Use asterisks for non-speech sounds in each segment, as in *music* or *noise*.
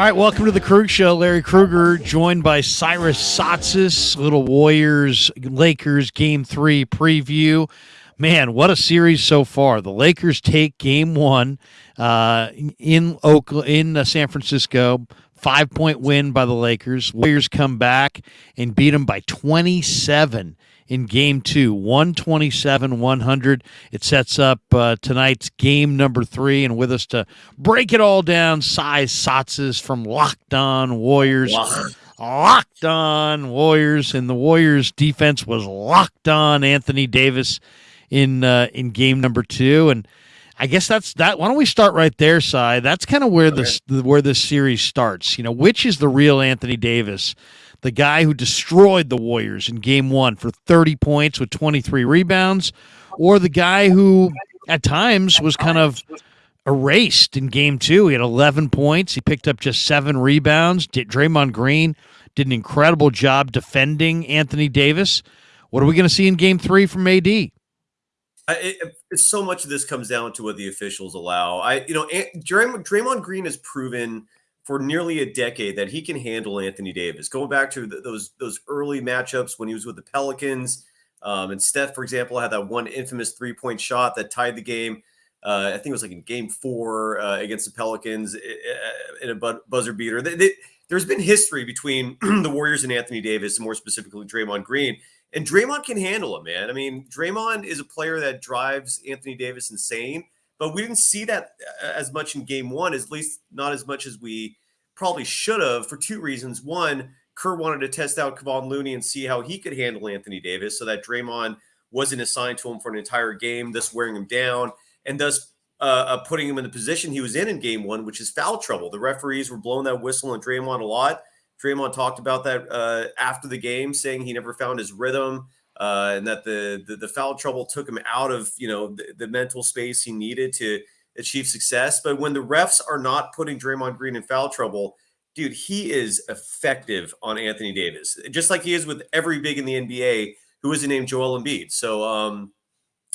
All right, welcome to the Krug Show. Larry Krueger joined by Cyrus Saatsaz, little Warriors Lakers game three preview. Man, what a series so far. The Lakers take game one uh, in Oakland, in uh, San Francisco. Five point win by the Lakers. Warriors come back and beat them by 27 in game two, 127 100. It sets up uh, tonight's game number three. And with us to break it all down, Cyrus Saatsaz from Locked On Warriors. Locked on Warriors, and the Warriors defense was locked on Anthony Davis in uh, in game number two, and I guess that's that. Why don't we start right there, Cy? That's kind of where okay. this where this series starts. You know, which is the real Anthony Davis? The guy who destroyed the Warriors in game one for 30 points with 23 rebounds, or the guy who at times was kind of erased in game two. He had 11 points. He picked up just seven rebounds. Draymond Green did an incredible job defending Anthony Davis. What are we going to see in game three from AD? It, so much of this comes down to what the officials allow. I, you know, Draymond, Draymond Green has proven – for nearly a decade that he can handle Anthony Davis. Going back to the, those those early matchups when he was with the Pelicans, um, and Steph, for example, had that one infamous three point shot that tied the game. Uh, I think it was like in Game Four uh, against the Pelicans in a buzzer beater. They, they, there's been history between *clears throat* the Warriors and Anthony Davis, and more specifically Draymond Green. And Draymond can handle it, man. I mean, Draymond is a player that drives Anthony Davis insane, but we didn't see that uh, as much in game one, at least not as much as we probably should have for two reasons. One, Kerr wanted to test out Kevon Looney and see how he could handle Anthony Davis so that Draymond wasn't assigned to him for an entire game, thus wearing him down and thus uh, uh, putting him in the position he was in in game one, which is foul trouble. The referees were blowing that whistle on Draymond a lot. Draymond talked about that uh, after the game, saying he never found his rhythm uh, and that the, the, the foul trouble took him out of you know the, the mental space he needed to achieve success. But when the refs are not putting Draymond Green in foul trouble, dude, he is effective on Anthony Davis, just like he is with every big in the NBA who is named Joel Embiid. So um,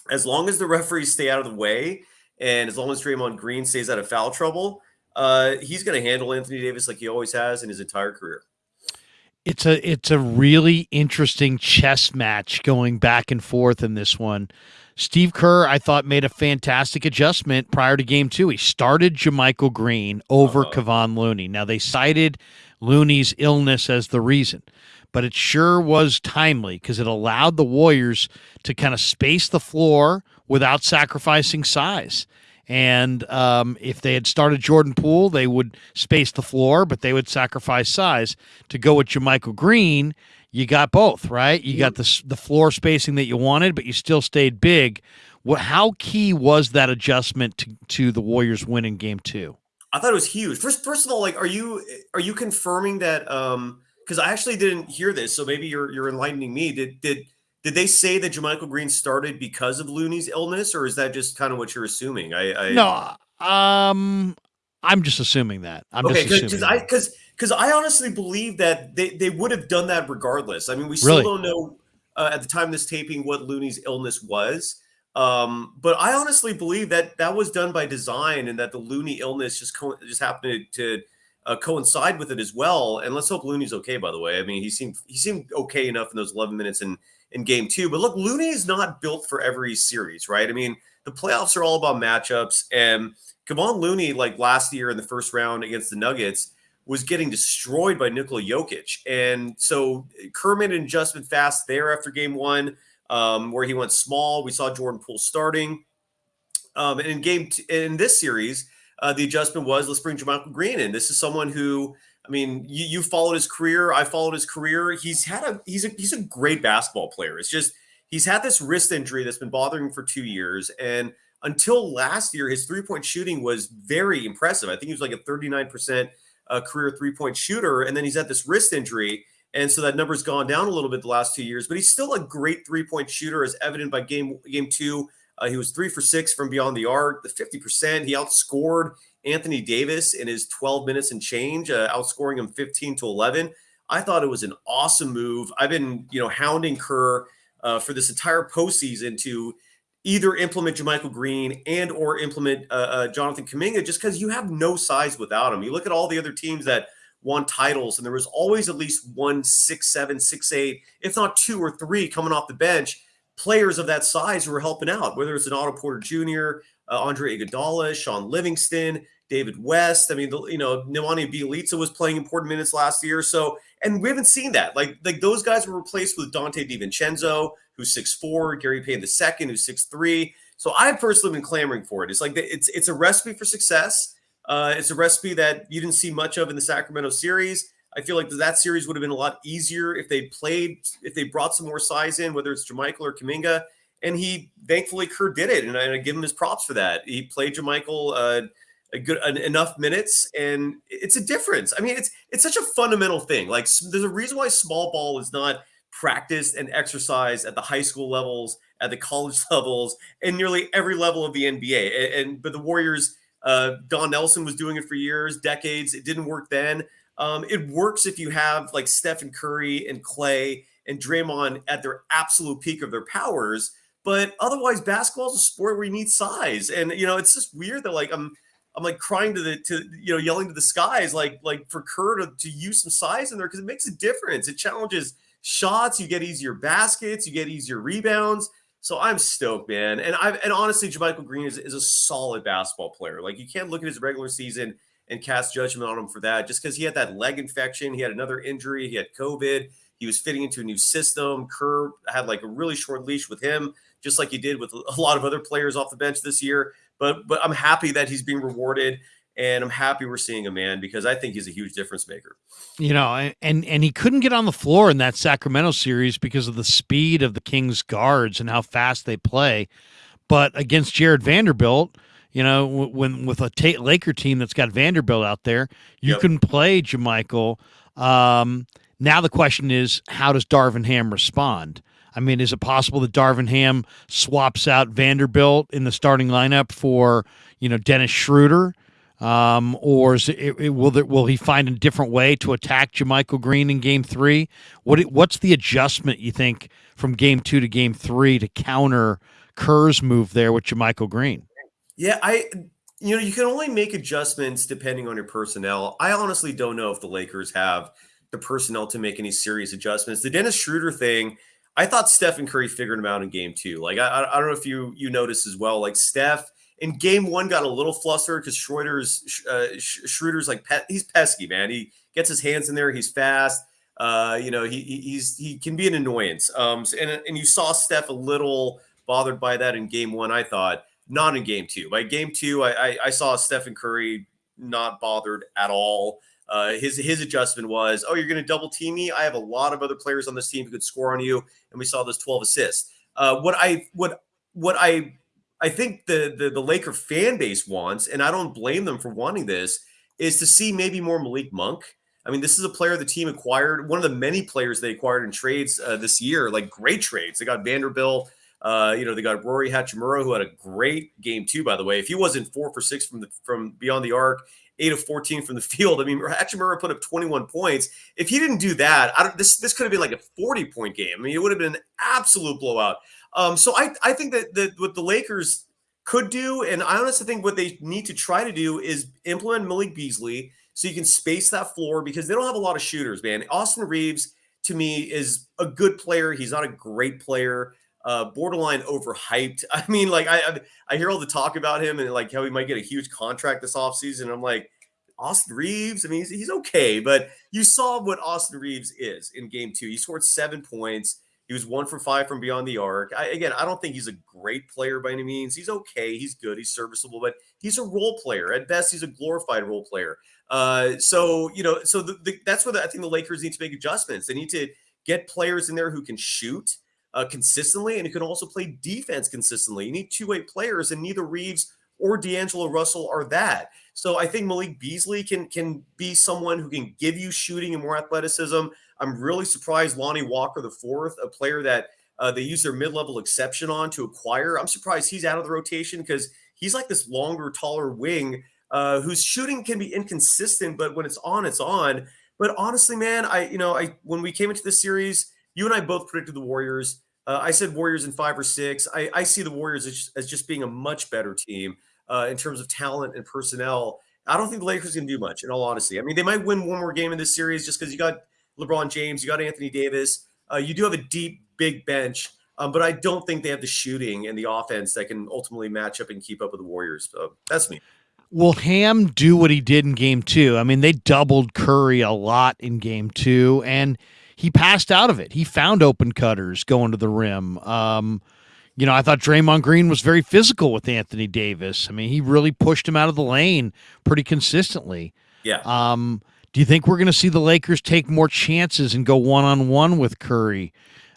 as long as the referees stay out of the way, and as long as Draymond Green stays out of foul trouble, uh, he's going to handle Anthony Davis like he always has in his entire career. It's a it's a really interesting chess match going back and forth in this one. Steve Kerr, I thought, made a fantastic adjustment prior to game two. He started JaMychal Green over uh-huh. Kevon Looney. Now, they cited Looney's illness as the reason, but it sure was timely because it allowed the Warriors to kind of space the floor without sacrificing size. And um, if they had started Jordan Poole, they would space the floor, but they would sacrifice size. To go with JaMychal Green, you got both, right? You got the the floor spacing that you wanted, but you still stayed big. What, how key was that adjustment to, to the Warriors winning game two? I thought it was huge. First, first of all, like, are you are you confirming that? Um, because I actually didn't hear this, so maybe you're you're enlightening me. Did did did they say that JaMychal Green started because of Looney's illness, or is that just kind of what you're assuming? I, I no, um, I'm just assuming that. I'm okay, just assuming because because I honestly believe that they, they would have done that regardless. I mean, we still really? don't know uh, at the time of this taping what Looney's illness was. Um, but I honestly believe that that was done by design and that the Looney illness just co- just happened to uh, coincide with it as well. And let's hope Looney's okay. By the way, I mean he seemed he seemed okay enough in those 11 minutes in in game two. But look, Looney is not built for every series, right? I mean the playoffs are all about matchups, and Kevon Looney, like last year in the first round against the Nuggets, was getting destroyed by Nikola Jokic. And so Kerr made an adjustment fast there after game one, um, where he went small. We saw Jordan Poole starting. Um, and in game t- in this series, uh, the adjustment was let's bring JaMychal Green in. This is someone who, I mean, you, you followed his career. I followed his career. He's had a he's a he's a great basketball player. It's just he's had this wrist injury that's been bothering him for two years. And until last year, his three point shooting was very impressive. I think he was like a 39% a career three point shooter, and then he's had this wrist injury. And so that number's gone down a little bit the last two years, but he's still a great three point shooter, as evident by game game two. Uh, he was three for six from beyond the arc, the 50%. He outscored Anthony Davis in his 12 minutes and change, uh, outscoring him 15 to 11. I thought it was an awesome move. I've been, you know, hounding Kerr uh, for this entire postseason to either implement JaMychal Green and or implement uh, uh, Jonathan Kuminga just because you have no size without him. You look at all the other teams that won titles, and there was always at least one six seven, six eight, if not two or three coming off the bench, players of that size who were helping out. Whether it's an Otto Porter Jr., uh, Andre Iguodala, Shaun Livingston, David West. I mean, the, you know, Nemanja Bjelica was playing important minutes last year. So, and we haven't seen that. Like, like those guys were replaced with Donte DiVincenzo, who's six four, Gary the second, who's six three. So I've personally been clamoring for it. It's like it's it's a recipe for success. Uh, it's a recipe that you didn't see much of in the Sacramento series. I feel like that series would have been a lot easier if they played, if they brought some more size in, whether it's JaMychal or Kuminga. And he, thankfully, Kerr did it, and I, give him his props for that. He played JaMychal uh, a good enough minutes, and it's a difference. I mean, it's it's such a fundamental thing. Like, there's a reason why small ball is not practiced and exercised at the high school levels, at the college *laughs* levels, and nearly every level of the NBA. And, and but the Warriors, uh, Don Nelson was doing it for years, decades. It didn't work then. Um, it works if you have like Stephen Curry and Klay and Draymond at their absolute peak of their powers. But otherwise, basketball is a sport where you need size, and you know it's just weird that like I'm I'm like crying to the to you know yelling to the skies like like for Kerr to, to use some size in there because it makes a difference. It challenges shots, you get easier baskets, you get easier rebounds. So I'm stoked, man. And I and honestly, JaMychal Green is, is a solid basketball player. Like you can't look at his regular season and cast judgment on him for that just because he had that leg infection. He had another injury. He had COVID. He was fitting into a new system. Kerr had like a really short leash with him, just like he did with a lot of other players off the bench this year. But but I'm happy that he's being rewarded and I'm happy we're seeing a man because I think he's a huge difference maker. You know, and and he couldn't get on the floor in that Sacramento series because of the speed of the Kings guards and how fast they play. But against Jarred Vanderbilt, you know, when with a t- Laker team that's got Vanderbilt out there, you yep. can play JaMychal. Um, now the question is, how does Darvin Ham respond? I mean, is it possible that Darvin Ham swaps out Vanderbilt in the starting lineup for you know Dennis Schroeder? Um, or it, it, will there, will he find a different way to attack JaMychal Green in Game Three? What what's the adjustment you think from Game Two to Game Three to counter Kerr's move there with JaMychal Green? Yeah, I you know you can only make adjustments depending on your personnel. I honestly don't know if the Lakers have the personnel to make any serious adjustments. The Dennis Schroeder thing, I thought Stephen Curry figured him out in Game Two. Like I, I don't know if you you noticed as well. Like Steph in game one got a little flustered because Schroeder's uh, Schroeder's like pe- he's pesky, man. He gets his hands in there. He's fast. Uh, you know, he he's he can be an annoyance. Um, and and you saw Steph a little bothered by that in game one. I thought not in game two. By game two, I I, I saw Stephen Curry not bothered at all. Uh, his his adjustment was, oh, you're going to double team me. I have a lot of other players on this team who could score on you, and we saw those 12 assists. Uh, what I what what I I think the, the the Laker fan base wants, and I don't blame them for wanting this, is to see maybe more Malik Monk. I mean, this is a player the team acquired, one of the many players they acquired in trades uh, this year, like great trades. They got Vanderbilt. Uh, you know, they got Rui Hachimura, who had a great game too. By the way, if he wasn't four for six from the from beyond the arc, eight of fourteen from the *laughs* field. I mean, Hachimura put up twenty one points. If he didn't do that, I don't, this this could have been like a forty point game. I mean, it would have been an absolute blowout. Um, so I, I think that, that what the Lakers could do, and I honestly think what they need to try to do is implement Malik Beasley so you can space that floor because they don't have a lot of shooters, man. Austin Reaves, to me is a good player. He's not a great player. Uh, borderline overhyped. *laughs* I mean, like I, I hear all the talk about him and like how he might get a huge contract this offseason. I'm like, Austin Reaves. I mean, he's, he's okay, but you saw what Austin Reaves is in game two. He scored seven points. He was one for five from beyond the arc. I, again, I don't think he's a great player by any means. He's okay. He's good. He's serviceable, but he's a role player. At best, he's a glorified role player. Uh, so, you know, so the, the, that's where the, I think the Lakers need to make adjustments. They need to get players in there who can shoot uh, consistently and who can also play defense consistently. You need two way players, and neither Reaves or D'Angelo Russell are that. So I think Malik Beasley can can be someone who can give you shooting and more athleticism. I'm really surprised Lonnie Walker the fourth, a player that uh, they use their mid-level exception on to acquire. I'm surprised he's out of the rotation because he's like this longer, taller wing uh, whose shooting can be inconsistent, but when it's on, it's on. But honestly, man, I you know I when we came into the series, you and I both predicted the Warriors Uh, I said Warriors in five or six. I, I see the Warriors as, as, just being a much better team uh, in terms of talent and personnel. I don't think the Lakers can do much, in all honesty. I mean, they might win one more game in this series just because you got LeBron James, you got Anthony Davis, uh, you do have a deep, big bench, um, but I don't think they have the shooting and the offense that can ultimately match up and keep up with the Warriors. So that's me. Will Ham do what he did in game two? I mean, they doubled Curry a lot in game two, and he passed out of it. He found open cutters going to the rim. Um, you know, I thought Draymond Green was very physical with Anthony Davis. I mean, he really pushed him out of the lane pretty consistently. Yeah. Um, do you think we're going to see the Lakers take more chances and go one on one with Curry,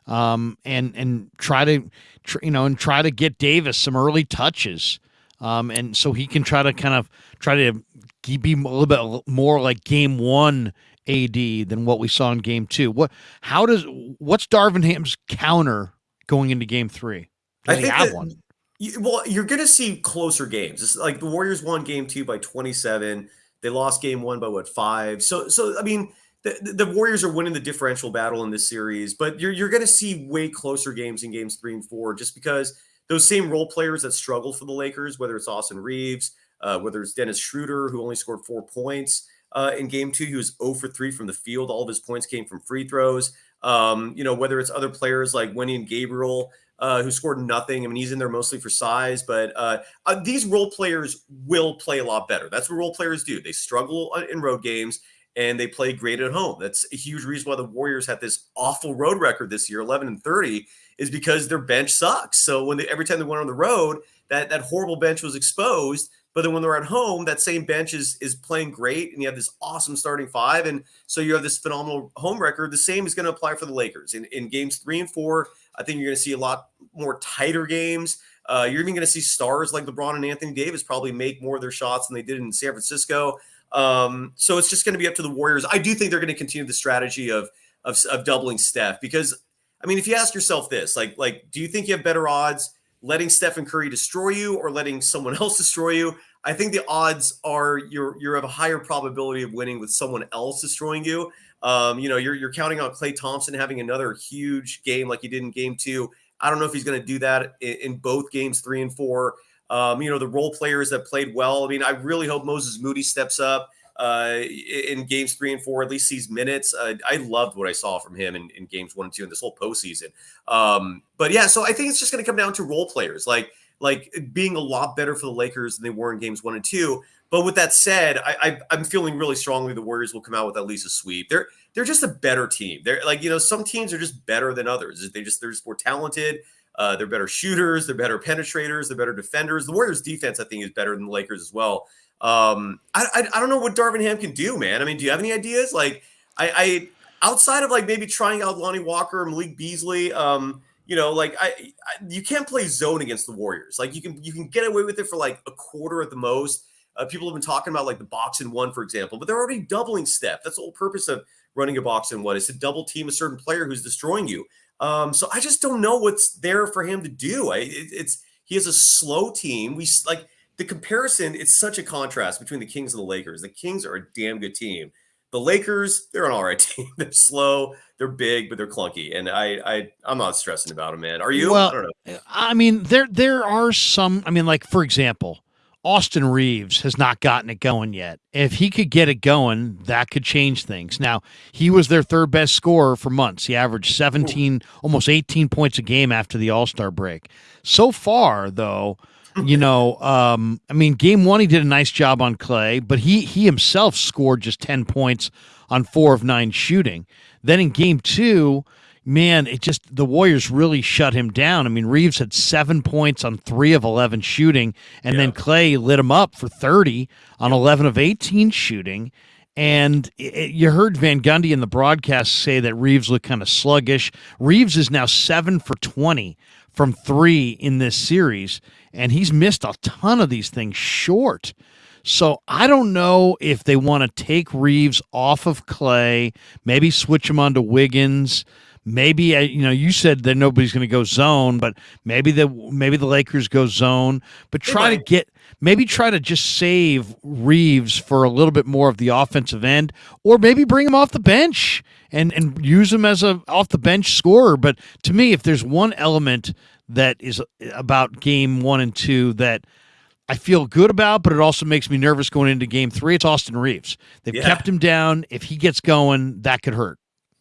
um, and and try to, tr- you know, and try to get Davis some early touches, um, and so he can try to kind of try to be a little bit more like Game One AD than what we saw in Game Two. What? How does? What's Darvin Ham's counter going into Game Three? I think have that, one. You, well, you're going to see closer games. It's like the Warriors won game two by 27. They lost game one by what five. So, so I mean, the, the Warriors are winning the differential battle in this series, but you're you're going to see way closer games in games three and four, just because those same role players that struggle for the Lakers, whether it's Austin Reaves, uh, whether it's Dennis Schroeder, who only scored four points uh, in game two, he was 0 for three from the field. All of his points came from free throws. Um, you know, whether it's other players like Wenyen Gabriel, uh, who scored nothing. I mean, he's in there mostly for size, but uh, uh, these role players will play a lot better. That's what role players do. They struggle uh, in road games and they play great at home. That's a huge reason why the Warriors have this awful road record this year, 11 and 30, is because their bench sucks. So when they, every time they went on the road, that that horrible bench was exposed. But then when they're at home, that same bench is is playing great, and you have this awesome starting five, and so you have this phenomenal home record. The same is going to apply for the Lakers in, in games three and four. I think you're going to see a lot more tighter games. Uh, you're even going to see stars like LeBron and Anthony Davis probably make more of their shots than they did in San Francisco. Um, so it's just going to be up to the Warriors. I do think they're going to continue the strategy of, of of doubling Steph because I mean, if you ask yourself this, like like, do you think you have better odds letting Stephen Curry destroy you or letting someone *laughs* else destroy you? I think the odds are you're you have a higher probability of winning with someone else destroying you. Um, you know, you're you're counting on Klay Thompson having another huge game like he did in game two. I don't know if he's going to do that in, in, both games three and four. Um, you know, the role players that played well. I mean, I really hope Moses Moody steps up uh, in games three and four, at least sees minutes. Uh, I loved what I saw from him in, in, games one and two in this whole postseason. Um, but yeah, so I think it's just going to come down to role players, like like being a lot better for the Lakers than they were in games one and two. But with that said, I, I am feeling really strongly the Warriors will come out with at least a sweep. They're they're just a better team. They're like you know some teams are just better than others. They just they're just more talented. Uh, they're better shooters. They're better penetrators. They're better defenders. The Warriors' defense, I think, is better than the Lakers as well. Um, I, I, I don't know what Darvin Ham can do, man. I mean, do you have any ideas? Like, I, I outside of like maybe trying out Lonnie Walker, Malik Beasley. Um, you know, like I, I, you can't play zone against the Warriors. Like you can you can get away with it for like a quarter at the most. Uh, people have been talking about like the box and one, for example, but they're already doubling Steph. That's the whole purpose of running a box and one is to double team a certain player who's destroying you. Um, so I just don't know what's there for him to do. I, it, it's he has a slow team. We like the comparison. It's such a contrast between the Kings and the Lakers. The Kings are a damn good team. The Lakers, they're an all right *laughs* team. They're slow, they're big, but they're clunky. And I, I, I'm not stressing about them, man. Are you? Well, I don't know. I mean, there, there are some. I mean, like for example, Austin Reaves has not gotten it going yet. If he could get it going, that could change things. Now, he was their third best scorer for months. He averaged 17, almost 18 points a game after the All Star break. So far, though, you know, um, I mean, game one, he did a nice job on Klay, but he, he himself scored just 10 points on four of nine shooting. Then in game two, man, it just the Warriors really shut him down. I mean, Reaves had seven points on three of eleven shooting, and yeah. then Klay lit him up for thirty on eleven of eighteen shooting. And it, you heard Van Gundy in the broadcast say that Reaves looked kind of sluggish. Reaves is now seven for twenty from three in this series, and he's missed a ton of these things short. So I don't know if they want to take Reaves off of Klay, maybe switch him onto Wiggins. Maybe uh, you know you said that nobody's going to go zone, but maybe the maybe the Lakers go zone. But try to get maybe try to just save Reaves for a little bit more of the offensive end, or maybe bring him off the bench and and use him as a off the bench scorer. But to me, if there's one element that is about game one and two that I feel good about, but it also makes me nervous going into game three. It's Austin Reaves. They've yeah. kept him down. If he gets going, that could hurt.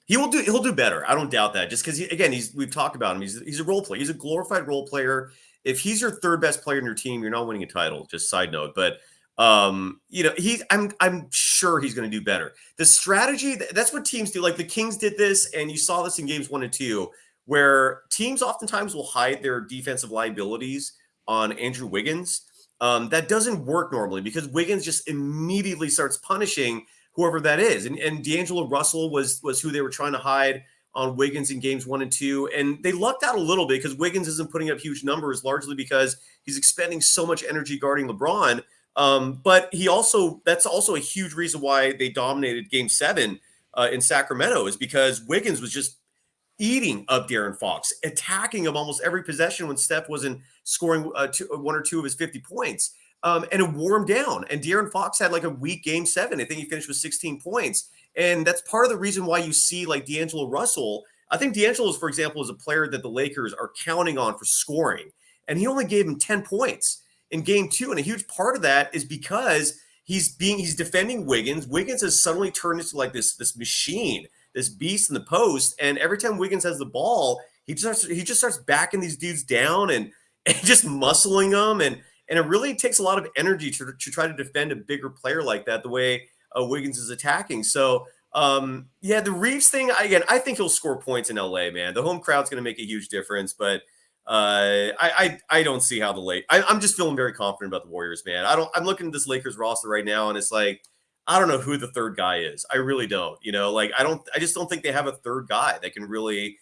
He will do. He'll do better. I don't doubt that. Just because, he, again, he's we've talked about him. He's he's a role player. He's a glorified role player. If he's your third best player in your team, you're not winning a title. Just side note, but um, you know, he's I'm I'm sure he's going to do better. The strategy that's what teams do. Like the Kings did this, and you saw this in games one and two, where teams oftentimes will hide their defensive liabilities on Andrew Wiggins um, that doesn't work normally because Wiggins just immediately starts punishing whoever that is. And, and D'Angelo Russell was was who they were trying to hide on Wiggins in games one and two. And they lucked out a little bit because Wiggins isn't putting up huge numbers, largely because he's expending so much energy guarding LeBron. Um, but he also that's also a huge reason why they dominated game seven uh, in Sacramento is because Wiggins was just eating up De'Aaron Fox, attacking him almost every possession when Steph wasn't scoring uh, two, one or two of his 50 points. Um, and it wore him down. And De'Aaron Fox had like a weak game seven. I think he finished with 16 points. And that's part of the reason why you see like D'Angelo Russell. I think D'Angelo, for example, is a player that the Lakers are counting on for scoring. And he only gave him 10 points in game two. And a huge part of that is because he's being he's defending Wiggins. Wiggins has suddenly turned into like this, this machine this beast in the post. And every time Wiggins has the ball, he just starts, he just starts backing these dudes down and, *laughs* and just muscling them. And and it really takes a lot of energy to, to try to defend a bigger player like that, the way uh, Wiggins is attacking. So um, yeah, the Reaves thing again, I think he'll score points in LA, man. The home crowd's going to make a huge difference, but uh, I, I I don't see how the late. I, I'm just feeling very confident about the Warriors, man. I don't. I'm looking at this Lakers roster right now, and it's like I don't know who the third guy is. I really don't. You know, like I don't. I just don't think they have a third guy that can really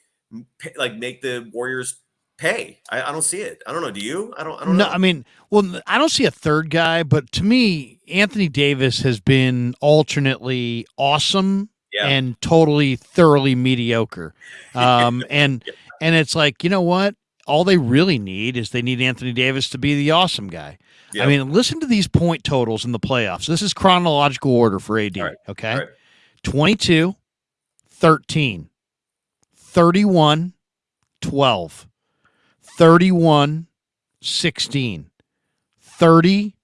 like make the Warriors pay. I, I, don't see it. I don't know. Do you? I don't. I don't no, know. I mean, well, I don't see a third guy, but to me, Anthony Davis has been alternately awesome yeah. and totally thoroughly mediocre. *laughs* Um, and yeah. and it's like you know what? All they really need is they need Anthony Davis to be the awesome guy. Yep. I mean, listen to these point totals in the playoffs. This is chronological order for AD. Right. Okay. Right. 22, 13, 31, 12, 31, 16, 30,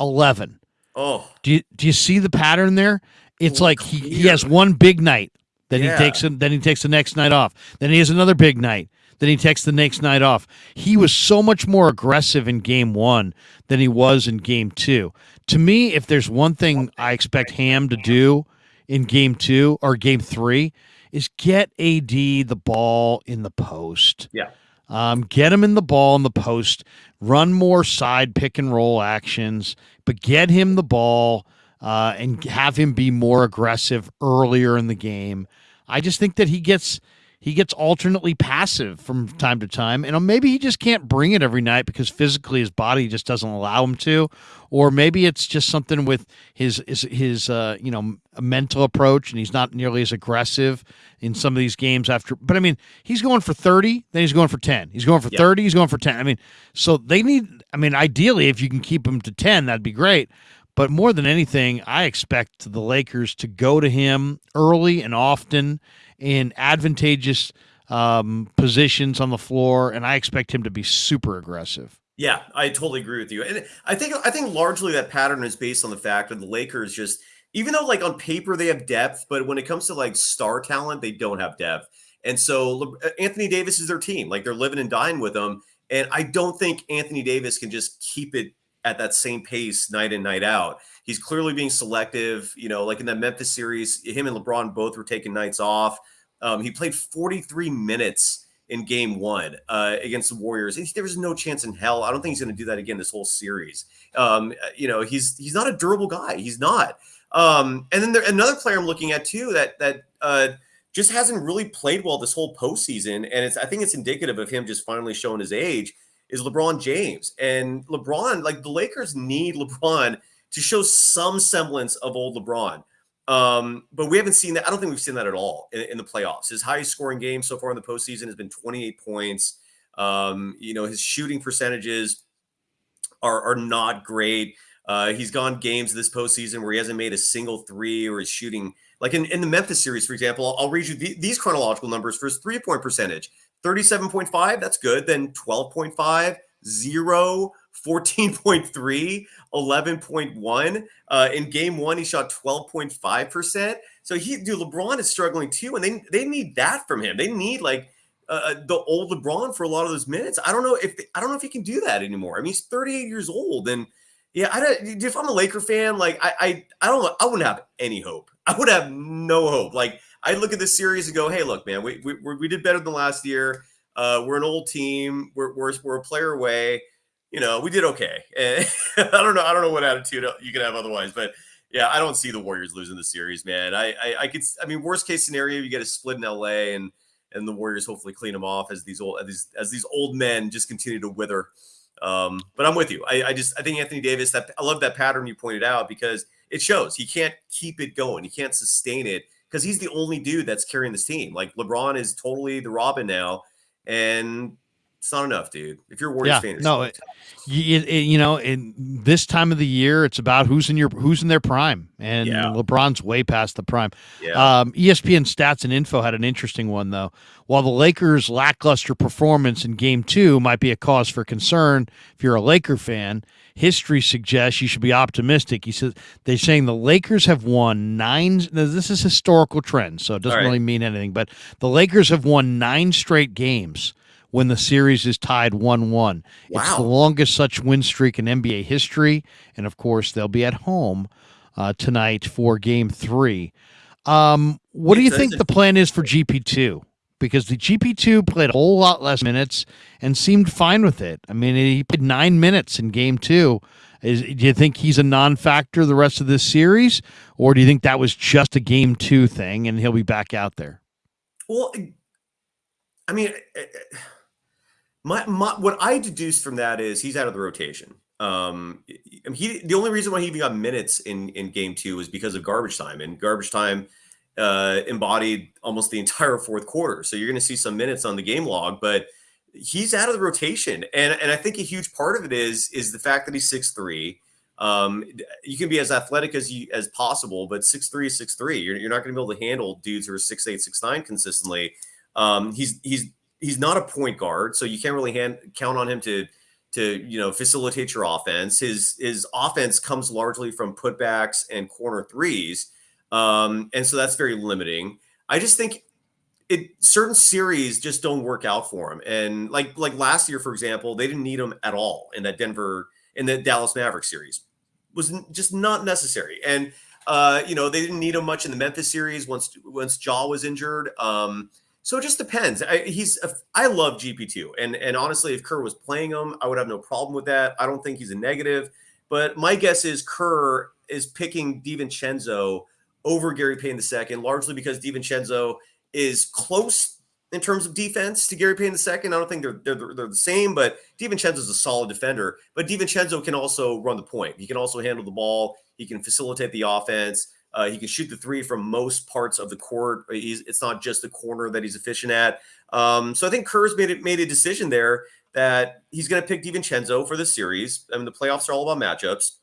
11. Oh. Do you, do you see the pattern there? It's like he, he has one big night, then yeah. he takes then he takes the next night off. Then he has another big night. Then he takes the next night off. He was so much more aggressive in game one than he was in game two. To me, if there's one thing I expect Ham to do in game two or game three, is get AD the ball in the post. Yeah. Um, get him in the ball in the post, run more side pick and roll actions, but get him the ball uh, and have him be more aggressive earlier in the game. I just think that he gets he gets alternately passive from time to time and maybe he just can't bring it every night because physically his body just doesn't allow him to or maybe it's just something with his his, his uh, you know mental approach and he's not nearly as aggressive in some of these games after but i mean he's going for 30 then he's going for 10 he's going for yep. 30 he's going for 10 i mean so they need i mean ideally if you can keep him to 10 that'd be great but more than anything, I expect the Lakers to go to him early and often in advantageous um, positions on the floor, and I expect him to be super aggressive. Yeah, I totally agree with you, and I think I think largely that pattern is based on the fact that the Lakers just, even though like on paper they have depth, but when it comes to like star talent, they don't have depth. And so uh, Anthony Davis is their team, like they're living and dying with them. And I don't think Anthony Davis can just keep it at that same pace night in night out. He's clearly being selective. You know, like in that Memphis series, him and LeBron both were taking nights off. Um, he played 43 minutes in game one uh, against the Warriors. There was no chance in hell. I don't think he's going to do that again this whole series. Um, you know, he's he's not a durable guy. He's not. Um, and then there, another player I'm looking at too that that uh, just hasn't really played well this whole postseason, and it's I think it's indicative of him just finally showing his age is LeBron James. And LeBron, like the Lakers need LeBron to show some semblance of old LeBron. Um, but we haven't seen that. I don't think we've seen that at all in, in, the playoffs. His highest scoring game so far in the postseason has been 28 points. Um, you know, his shooting percentages are, are not great. Uh, he's gone games this postseason where he hasn't made a single three or is shooting Like in, in the Memphis series, for example, I'll, I'll read you the, these chronological numbers for his three point percentage 37.5, that's good. Then 12.5, 0, 14.3, 11.1. Uh, in game one, he shot 12.5%. So he, dude, LeBron is struggling too. And they, they need that from him. They need like uh, uh, the old LeBron for a lot of those minutes. I don't know if, I don't know if he can do that anymore. I mean, he's 38 years old and yeah, I don't, if I'm a Laker fan, like I, I, I don't, I wouldn't have any hope. I would have no hope. Like I look at this series and go, hey, look, man, we, we, we did better than last year. Uh, we're an old team. We're, we're, we're a player away you know, we did okay. *laughs* And I don't know. I don't know what attitude you can have otherwise, but yeah, I don't see the Warriors losing the series, man. I, I, I could, I mean, worst case scenario, you get a split in LA and, and the Warriors hopefully clean them off as these old, as these, as these old men just continue to wither. Um, but I'm with you. I, I just, I think Anthony Davis, that I love that pattern you pointed out because it shows he can't keep it going. He can't sustain it because he's the only dude that's carrying this team. Like LeBron is totally the Robin now. And it's not enough, dude. If you're a Warriors yeah, fan, no, it, you, it, you know, in this time of the year, it's about who's in your who's in their prime, and yeah. LeBron's way past the prime. Yeah. Um, ESPN Stats and Info had an interesting one though. While the Lakers' lackluster performance in Game Two might be a cause for concern if you're a Laker fan, history suggests you should be optimistic. He says they're saying the Lakers have won nine. This is historical trend, so it doesn't right. really mean anything. But the Lakers have won nine straight games when the series is tied 1 1. Wow. It's the longest such win streak in NBA history. And of course, they'll be at home uh, tonight for game three. Um, what do you think the plan is for GP2? Because the GP2 played a whole lot less minutes and seemed fine with it. I mean, he played nine minutes in game two. Is, do you think he's a non factor the rest of this series? Or do you think that was just a game two thing and he'll be back out there? Well, I mean, my, my what I deduced from that is he's out of the rotation. Um, he the only reason why he even got minutes in in game two was because of garbage time, and garbage time uh, embodied almost the entire fourth quarter. So you're going to see some minutes on the game log, but he's out of the rotation, and and I think a huge part of it is is the fact that he's six three. Um, you can be as athletic as you as possible, but six three is six three. You're, you're not going to be able to handle dudes who are six eight six nine consistently. Um, he's he's he's not a point guard, so you can't really hand, count on him to to you know facilitate your offense. His his offense comes largely from putbacks and corner threes, um, and so that's very limiting. I just think it certain series just don't work out for him. And like like last year, for example, they didn't need him at all in that Denver in the Dallas Mavericks series. Was just not necessary. And uh, you know, they didn't need him much in the Memphis series once once Ja was injured. Um, so it just depends. I, he's I love GP2, and and honestly, if Kerr was playing him, I would have no problem with that. I don't think he's a negative, but my guess is Kerr is picking DiVincenzo over Gary Payton II, largely because DiVincenzo is close in terms of defense to Gary Payton II. I don't think they're they're, they're the same, but DiVincenzo is a solid defender. But DiVincenzo can also run the point. He can also handle the ball. He can facilitate the offense. Uh, he can shoot the three from most parts of the court. He's, it's not just the corner that he's efficient at. Um, so I think Kerr's made it, made a decision there that he's going to pick DiVincenzo for the series. I mean, the playoffs are all about matchups.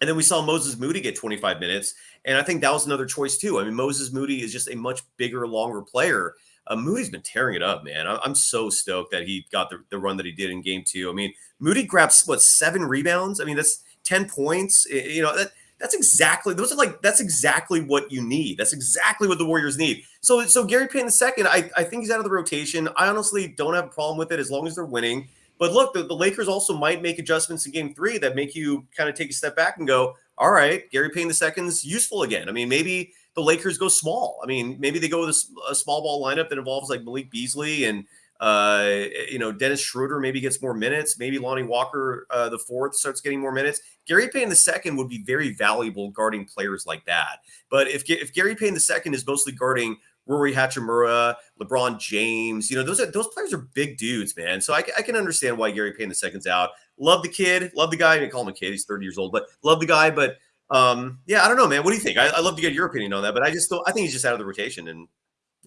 And then we saw Moses Moody get 25 minutes. And I think that was another choice, too. I mean, Moses Moody is just a much bigger, longer player. Uh, Moody's been tearing it up, man. I, am so stoked that he got the, the run that he did in game two. I mean, Moody grabs, what, seven rebounds? I mean, that's 10 points. You know, that, that's exactly those are like that's exactly what you need. That's exactly what the Warriors need. So so Gary Payton II, I, I think he's out of the rotation. I honestly don't have a problem with it as long as they're winning. But look, the, the Lakers also might make adjustments in game three that make you kind of take a step back and go, all right, Gary Payton II's useful again. I mean, maybe the Lakers go small. I mean, maybe they go with a, a small ball lineup that involves like Malik Beasley and uh, you know, Dennis Schroeder maybe gets more minutes. Maybe Lonnie Walker, uh, the fourth, starts getting more minutes. Gary Payton the second would be very valuable guarding players like that. But if if Gary Payton the second is mostly guarding Rui Hachimura, LeBron James, you know, those are those players are big dudes, man. So I, I can understand why Gary Payton the second's out. Love the kid, love the guy. I mean, call him a kid; he's thirty years old, but love the guy. But um, yeah, I don't know, man. What do you think? I, I love to get your opinion on that, but I just don't. I think he's just out of the rotation, and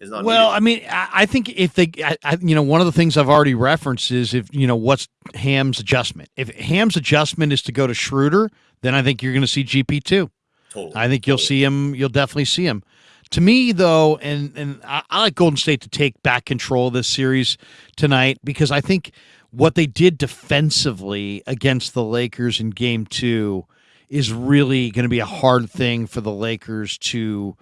is not. Well, needed. I mean, I, I think if they, I, I, you know, one of the things I've already referenced is if you know what's Ham's adjustment. If Ham's adjustment is to go to Schroeder, then I think you're going to see GP two. Totally. I think you'll totally. see him. You'll definitely see him. to me though, and and I, I like Golden State to take back control of this series tonight because I think what they did defensively against the Lakers in Game Two is really going to be a hard thing for the Lakers to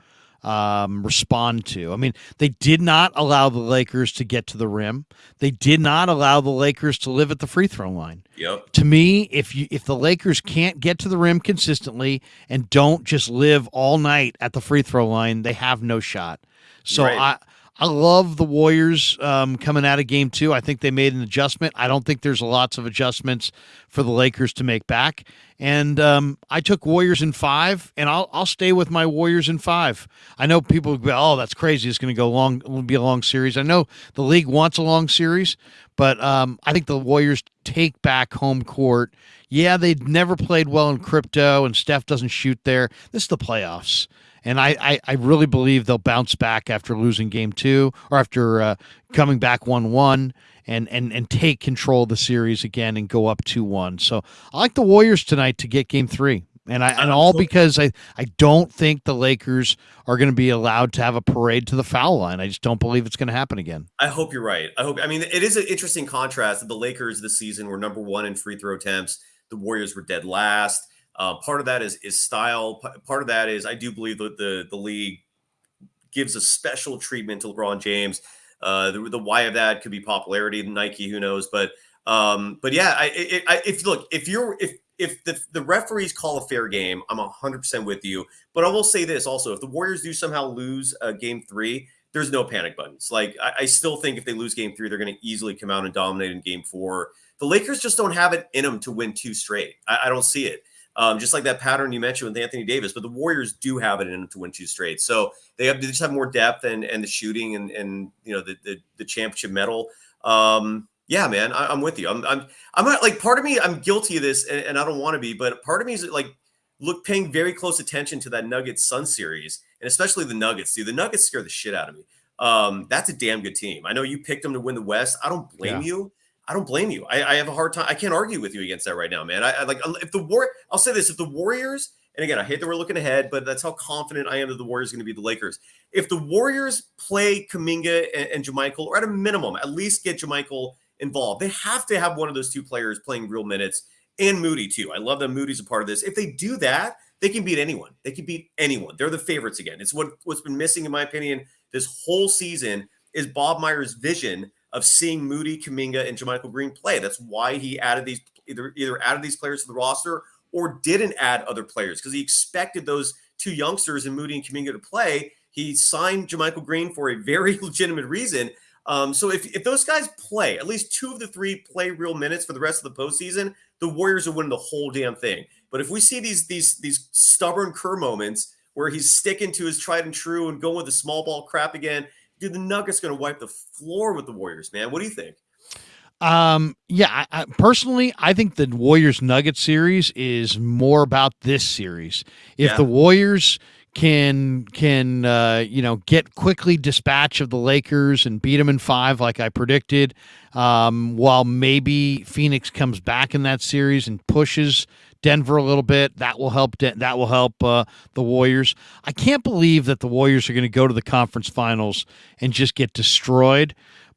um, respond to. I mean, they did not allow the Lakers to get to the rim. They did not allow the Lakers to live at the free throw line. Yep. To me, if you if the Lakers can't get to the rim consistently and don't just live all night at the free throw line, they have no shot. So Right. I I love the Warriors um, coming out of game two. I think they made an adjustment. I don't think there's lots of adjustments for the Lakers to make back. And um, I took Warriors in five, and I'll I'll stay with my Warriors in five. I know people be, oh, that's crazy. It's going to go long. It'll be a long series. I know the league wants a long series, but um, I think the Warriors take back home court. Yeah, they'd never played well in crypto, and Steph doesn't shoot there. This is the playoffs. And I, I, I really believe they'll bounce back after losing game two or after uh, coming back 1 1 and, and, and take control of the series again and go up 2 1. So I like the Warriors tonight to get game three. And I and all because I, I don't think the Lakers are going to be allowed to have a parade to the foul line. I just don't believe it's going to happen again. I hope you're right. I hope. I mean, it is an interesting contrast that the Lakers this season were number one in free throw attempts. The Warriors were dead last. Uh, part of that is is style. Part of that is I do believe that the the league gives a special treatment to LeBron James. Uh, the, the why of that could be popularity, Nike, who knows? But um, but yeah, I, I, if look if you're if if the, the referees call a fair game, I'm 100% with you. But I will say this also: if the Warriors do somehow lose uh, Game Three, there's no panic buttons. Like I, I still think if they lose Game Three, they're going to easily come out and dominate in Game Four. The Lakers just don't have it in them to win two straight. I, I don't see it. Um, just like that pattern you mentioned with Anthony Davis, but the Warriors do have it in them to win two straight. So they have they just have more depth and and the shooting and and you know the the, the championship medal. Um, yeah, man, I, I'm with you. I'm I'm I'm not like part of me. I'm guilty of this, and, and I don't want to be, but part of me is like look paying very close attention to that Nuggets Sun series, and especially the Nuggets. Dude, the Nuggets scare the shit out of me. Um, that's a damn good team. I know you picked them to win the West. I don't blame Yeah. you. I don't blame you. I, I have a hard time. I can't argue with you against that right now, man. I, I like uh, if the war. I'll say this: if the Warriors, and again, I hate that we're looking ahead, but that's how confident I am that the Warriors are going to be the Lakers. If the Warriors play Kuminga and, and JaMychal, or at a minimum, at least get JaMychal involved, they have to have one of those two players playing real minutes, and Moody too. I love that Moody's a part of this. If they do that, they can beat anyone. They can beat anyone. They're the favorites again. It's what what's been missing, in my opinion, this whole season is Bob Myers' vision of seeing Moody, Kuminga, and JaMychal Green play. That's why he added these either either added these players to the roster or didn't add other players because he expected those two youngsters in Moody and Kuminga to play. He signed JaMychal Green for a very *laughs* legitimate reason. Um, so if, if those guys play, at least two of the three play real minutes for the rest of the postseason, the Warriors will win the whole damn thing. But if we see these these these stubborn Kerr moments where he's sticking to his tried and true and going with the small ball crap again, dude, the Nuggets going to wipe the floor with the Warriors, man. What do you think? Um, yeah, I, I, personally, I think the Warriors Nuggets series is more about this series. If Yeah. the Warriors can can uh, you know get quickly dispatch of the Lakers and beat them in five like I predicted, um, while maybe Phoenix comes back in that series and pushes Denver a little bit, that will help. Den- that will help uh, the Warriors. I can't believe that the Warriors are going to go to the conference finals and just get destroyed.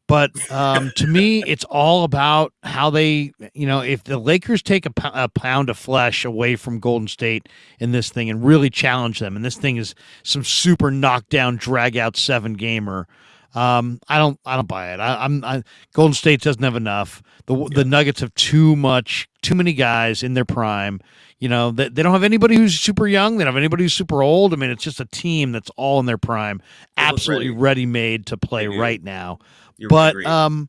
But um, to me, it's all about how they, you know, if the Lakers take a, a pound of flesh away from Golden State in this thing and really challenge them, and this thing is some super knockdown, drag out seven gamer. Um, I don't, I don't buy it. I, I'm, I, Golden State doesn't have enough. The the Nuggets have too much, too many guys in their prime. You know, they, they don't have anybody who's super young. They don't have anybody who's super old. I mean, it's just a team that's all in their prime, absolutely ready. made to play right now You're but um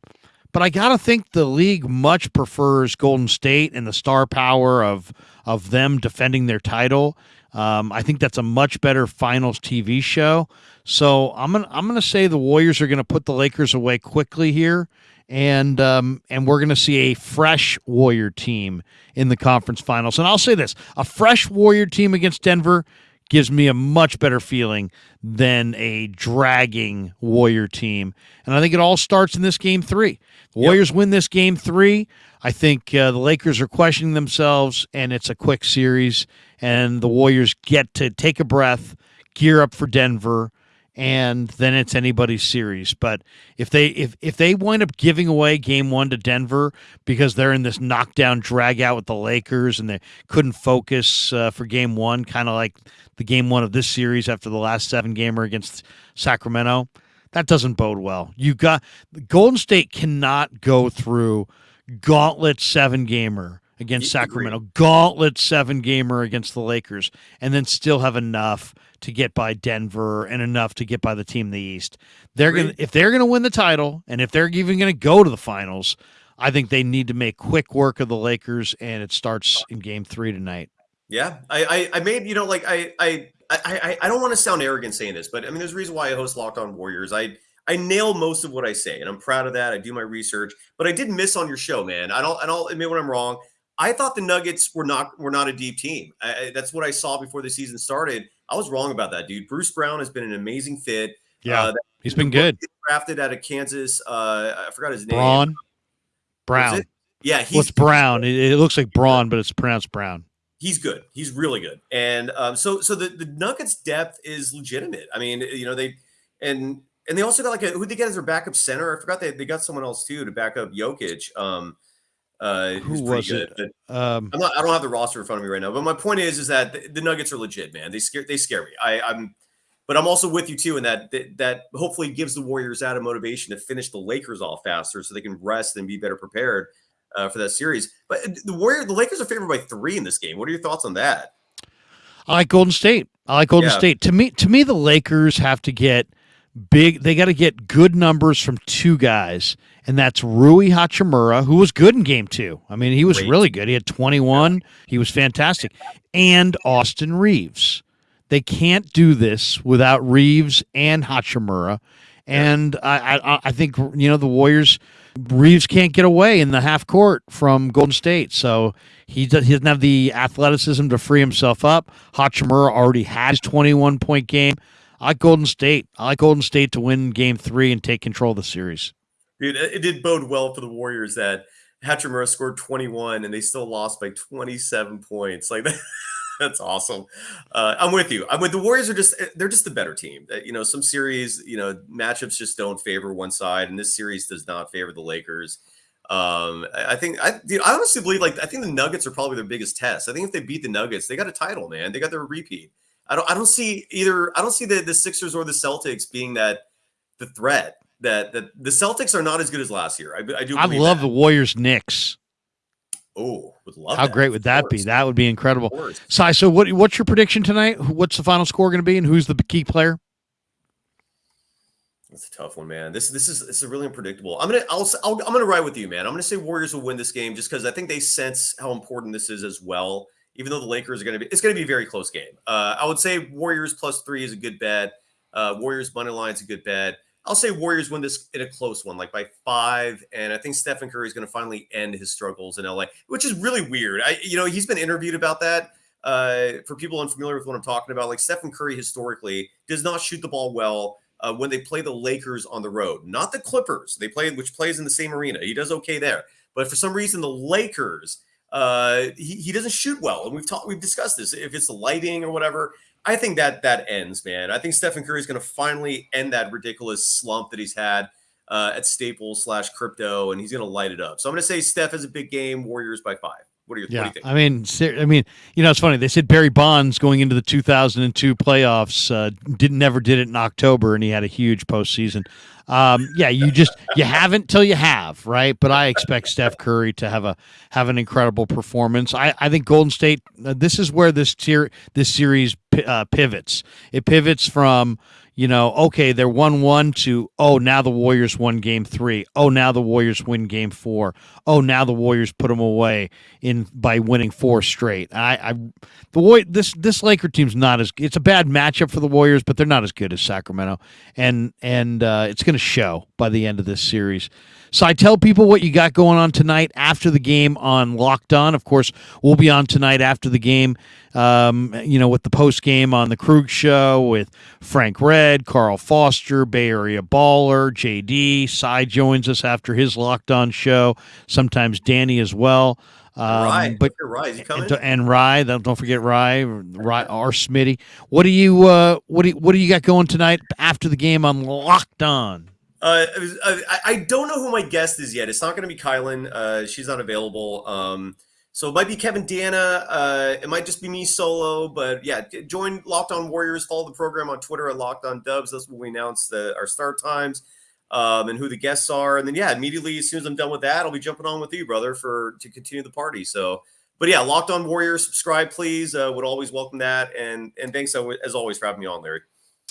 but I gotta think the league much prefers Golden State and the star power of of them defending their title. Um, I think that's a much better finals TV show. So I'm gonna I'm gonna say the Warriors are gonna put the Lakers away quickly here, and um, and we're gonna see a fresh Warrior team in the conference finals. And I'll say this: a fresh Warrior team against Denver gives me a much better feeling than a dragging Warrior team. And I think it all starts in this game three. Warriors win this game three. I think uh, the Lakers are questioning themselves, and it's a quick series. And the Warriors get to take a breath, gear up for Denver, and then it's anybody's series. But if they if if they wind up giving away game one to Denver because they're in this knockdown drag out with the Lakers and they couldn't focus uh, for game one, kind of like the game one of this series after the last seven gamer against Sacramento, that doesn't bode well. You got Golden State cannot go through gauntlet seven gamer against Sacramento, gauntlet seven gamer against the Lakers, and then still have enough to get by Denver and enough to get by the team in the East. They're going to if they're going to win the title and if they're even going to go to the finals, I think they need to make quick work of the Lakers and it starts in game 3 tonight. Yeah. I I, I made, you know, like I I I, I don't want to sound arrogant saying this, but I mean, there's a reason why I host Locked On Warriors. I I nail most of what I say, and I'm proud of that. I do my research, but I did miss on your show, man. I don't I don't admit when I'm wrong. I thought the Nuggets were not were not a deep team. I, that's what I saw before the season started. I was wrong about that, dude. Bruce Brown has been an amazing fit. Yeah, uh, he's been good. *laughs* Drafted out of Kansas. Uh, I forgot his name. Braun. Brown. Yeah, he's well, it's Brown. It, it, looks like *laughs* Braun, but it's pronounced Brown. He's good. He's really good. And um, so so the, the Nuggets depth is legitimate. I mean, you know, they and and they also got like a who they get as their backup center. I forgot they, they got someone else too to back up Jokic. Um, uh, Who was good. it? Um, not, i don't have the roster in front of me right now, but my point is, is that the, the Nuggets are legit, man. They scare, they scare me. I, I'm, but I'm also with you too in that, that that hopefully gives the Warriors out of motivation to finish the Lakers off faster, so they can rest and be better prepared uh, for that series. But the Warrior, the Lakers are favored by three in this game. What are your thoughts on that? I like Golden State. I like Golden yeah. State. To me, to me, the Lakers have to get big. They got to get good numbers from two guys, and that's Rui Hachimura, who was good in game two. I mean, he was Great. really good. He had 21. He was fantastic. And Austin Reaves. They can't do this without Reaves and Hachimura. And I, I, I think you know the Warriors. Reaves can't get away in the half court from Golden State, so he, does, he doesn't have the athleticism to free himself up. Hachimura already has 21 point game. I like Golden State. I like Golden State to win Game Three and take control of the series. Dude, it did bode well for the Warriors that Hachimura scored 21 and they still lost by 27 points. Like that, *laughs* *laughs* that's awesome. Uh, I'm with you. I'm with the Warriors are just they're just the better team. You know, some series, you know, matchups just don't favor one side, and this series does not favor the Lakers. Um, I think I, dude, I honestly believe like I think the Nuggets are probably their biggest test. I think if they beat the Nuggets, they got a title, man. They got their repeat. I don't I don't see either. I don't see the the Sixers or the Celtics being that the threat that that the Celtics are not as good as last year. I, I do. I love that. the Warriors Knicks. Oh, would love. How that, great would that be? That would be incredible. Sai, so what? What's your prediction tonight? What's the final score going to be, and who's the key player? That's a tough one, man. This this is this is really unpredictable. I'm gonna I'll, I'll I'm gonna ride with you, man. I'm gonna say Warriors will win this game just because I think they sense how important this is as well. Even though the Lakers are gonna be, it's gonna be a very close game. Uh, I would say Warriors plus three is a good bet. Uh, Warriors money line is a good bet. I'll say Warriors win this in a close one, like by five. And I think Stephen Curry is going to finally end his struggles in LA, which is really weird. I, you know, he's been interviewed about that. Uh, for people unfamiliar with what I'm talking about, like Stephen Curry historically does not shoot the ball well uh, when they play the Lakers on the road, not the Clippers. They play, which plays in the same arena. He does okay there, but for some reason, the Lakers, uh, he, he doesn't shoot well. And we've talked, we've discussed this. If it's the lighting or whatever, I think that that ends, man. I think Stephen Curry is going to finally end that ridiculous slump that he's had uh, at Staples slash crypto, and he's going to light it up. So I'm going to say Steph has a big game. Warriors by five. What, are your, yeah, what do you think? I mean, I mean, you know, it's funny. They said Barry Bonds going into the 2002 playoffs uh, didn't never did it in October, and he had a huge postseason. Um, yeah, you just you haven't till you have, right? But I expect Steph Curry to have a have an incredible performance. I, I think Golden State. Uh, this is where this tier this series uh, pivots. It pivots from you know, okay, they're 1 1 to, oh, now the Warriors won game three. Oh, now the Warriors win game four. Oh, now the Warriors put them away in by winning four straight. I, I the Warrior, this this Laker team's not as it's a bad matchup for the Warriors, but they're not as good as Sacramento, and and uh, it's going to show by the end of this series. So I tell people what you got going on tonight after the game on Locked On. Of course, we'll be on tonight after the game. Um, you know, with the post game on the Krug Show with Frank Red Carl Foster, Bay Area Baller, JD. Cy joins us after his Locked On show. Sometimes Danny as well. Um, Rye, but Rye, is he? And, and Rye, don't forget Rye, Rye or Smitty. What do you uh, what do you, what do you got going tonight after the game on Locked On? Uh, I, I don't know who my guest is yet. It's not going to be Kylan. Uh, she's not available. Um, so it might be Kevin Dana. Uh, it might just be me solo. But yeah, join Locked On Warriors. Follow the program on Twitter at Locked On Dubs. That's when we announce the, our start times um, and who the guests are. And then yeah, immediately as soon as I'm done with that, I'll be jumping on with you, brother, for to continue the party. So, but yeah, Locked On Warriors, subscribe, please. Uh, would always welcome that. And and thanks as always for having me on, Larry.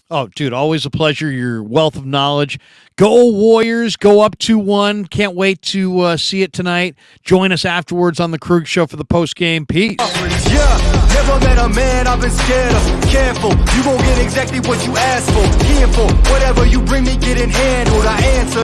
Oh, dude, always a pleasure. Your wealth of knowledge. Go Warriors. Go up 2 1. Can't wait to uh, see it tonight. Join us afterwards on the Krug Show for the post game. Peace. Yeah, never met a man I've been scared of. Careful, you get exactly what you asked for. For whatever you bring me, handled. I answer.